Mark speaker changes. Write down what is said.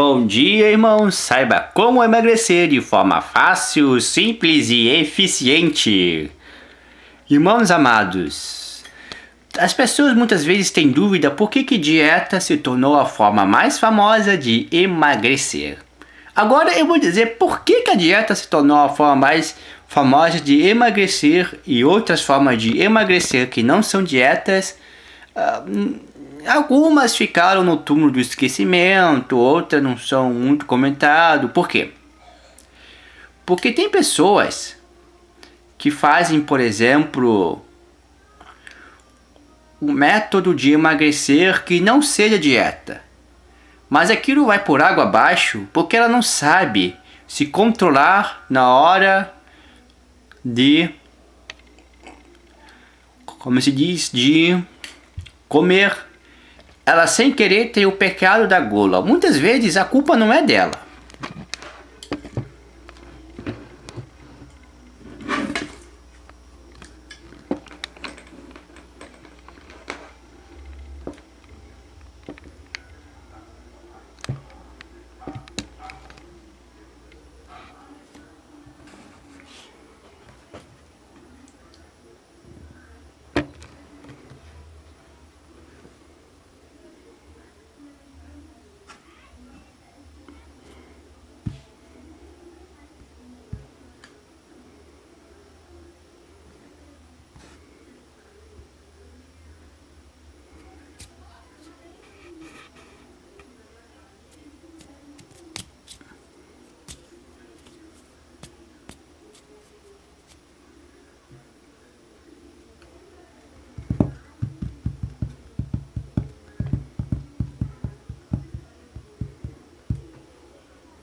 Speaker 1: Bom dia, irmãos! Saiba como emagrecer de forma fácil, simples e eficiente. Irmãos amados, as pessoas muitas vezes têm dúvida por que, que dieta se tornou a forma mais famosa de emagrecer. Agora eu vou dizer por que, que a dieta se tornou a forma mais famosa de emagrecer e outras formas de emagrecer que não são dietas. Uh, Algumas ficaram no túmulo do esquecimento, outras não são muito comentadas. Por quê? Porque tem pessoas que fazem, por exemplo, um método de emagrecer que não seja dieta. Mas aquilo vai por água abaixo porque ela não sabe se controlar na hora de como se diz de comer ela sem querer tem o pecado da gula. Muitas vezes a culpa não é dela.